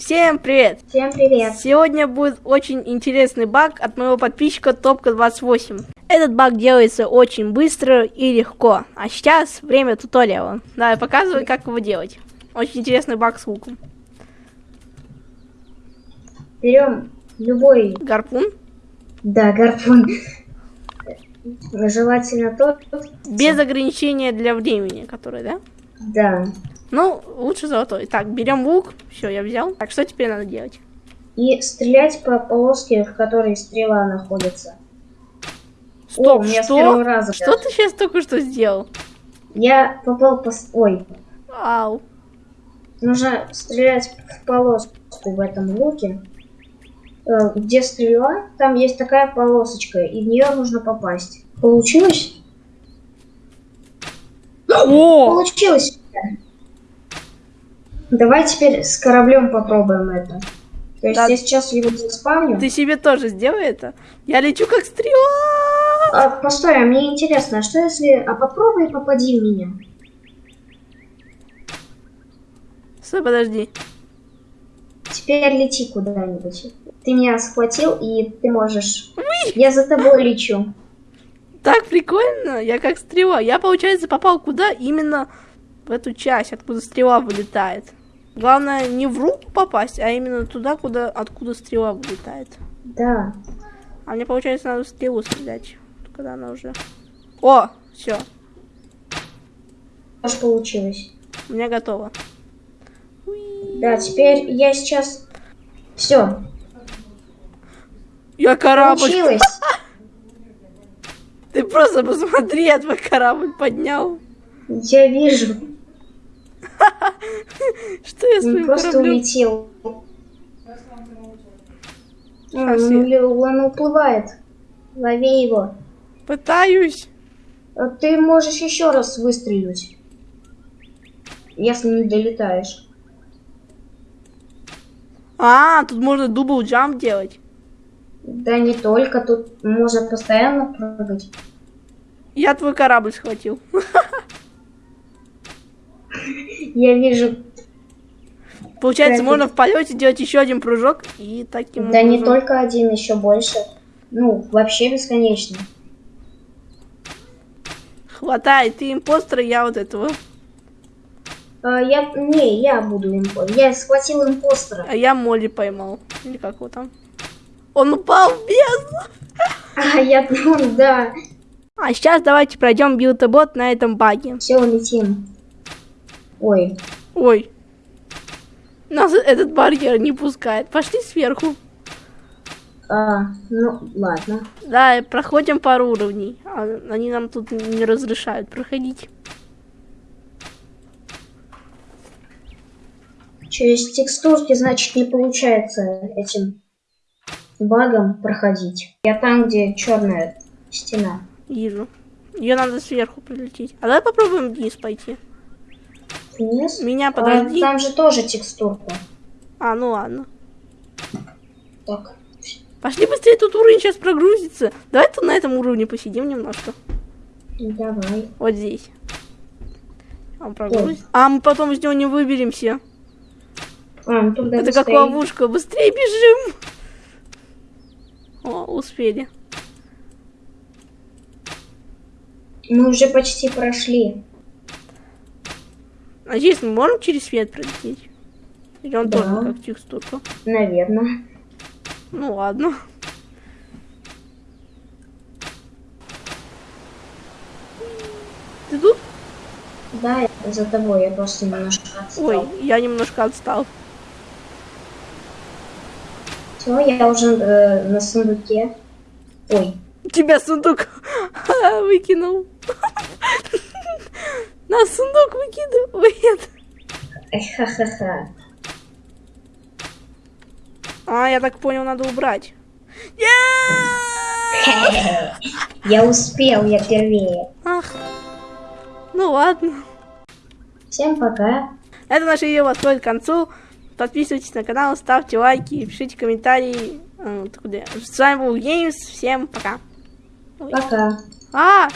Всем привет! Всем привет! Сегодня будет очень интересный баг от моего подписчика Топка28. Этот баг делается очень быстро и легко. А сейчас время туториала. Давай показывай, как его делать. Очень интересный баг с луком. Берем любой... Гарпун? Да, гарпун. Желательно тот... Без ограничения для времени, который, да? Да. Ну, лучше золотой. Так, берем лук. Все, я взял. Так, что теперь надо делать? И стрелять по полоске, в которой стрела находится. Стоп, О, что? С первого раза что ты сейчас только что сделал? Я попал по... Ой. Ау. Нужно стрелять в полоску в этом луке. Э, где стрела, там есть такая полосочка, и в нее нужно попасть. Получилось? О! Получилось! Давай теперь с кораблем попробуем это. То есть да. я сейчас его заспавню. Ты себе тоже сделай это. Я лечу как стрела. А, постой, а мне интересно, а что если... А попробуй попади в меня. Стой, подожди. Теперь лети куда-нибудь. Ты меня схватил, и ты можешь... Уи! Я за тобой лечу. Так прикольно, я как стрела. Я, получается, попал куда? Именно в эту часть, откуда стрела вылетает. Главное не в руку попасть, а именно туда, куда, откуда стрела вылетает. Да. А мне, получается, надо стрелу стрелять, когда она уже... О, все. Тоже получилось. У меня готово. Да, теперь я сейчас... Все. Я корабль. Получилось. Ты просто посмотри, я твой корабль поднял. Я вижу. Что я с Он просто улетел. Он уплывает. Лови его. Пытаюсь. А ты можешь еще раз выстрелить. Если не долетаешь. А, тут можно дубл джамп делать. Да не только, тут можно постоянно прыгать. Я твой корабль схватил. Я вижу. Получается, можно в полете делать еще один прыжок и таким Да не только один, еще больше. Ну, вообще бесконечно. Хватай, ты импостер, я вот этого. А, я, не, я буду импостер. Я схватил импостера. А я Молли поймал. Или как его там? Он упал в бездну. А, я, ну, да. А сейчас давайте пройдем билтобот на этом баге. Все, летим. Ой. Ой. Нас этот барьер не пускает. Пошли сверху. А, ну, ладно. Да, проходим пару уровней. А, они нам тут не разрешают проходить. Через текстурки, значит, не получается этим багом проходить. Я там, где черная стена. Вижу. Ее надо сверху прилететь. А давай попробуем вниз пойти. Вниз? Меня а, подожди. А, там же тоже текстурка. А, ну ладно. Так. Пошли быстрее, тут уровень сейчас прогрузится. Давай тут на этом уровне посидим немножко. Давай. Вот здесь. Он прогрузится. А мы потом из него не выберемся. А, ну Это быстрее. как ловушка. Быстрее бежим. О, успели. Мы уже почти прошли. А здесь мы можем через свет пролететь? Или он да. тоже как текстурка? Наверное. Ну ладно. Ты тут? Да, я за тобой, я просто немножко отстал. Ой, я немножко отстал. Все, я уже э, на сундуке. Ой. Тебя сундук выкинул. На сундук выкидывает. Ха-ха-ха. А, я так понял, надо убрать. Я успел, я первее. Ах. Ну ладно. Всем пока. Это наше видео подходит к концу. Подписывайтесь на канал, ставьте лайки, пишите комментарии. С вами был Геймс. Всем пока. Пока. А!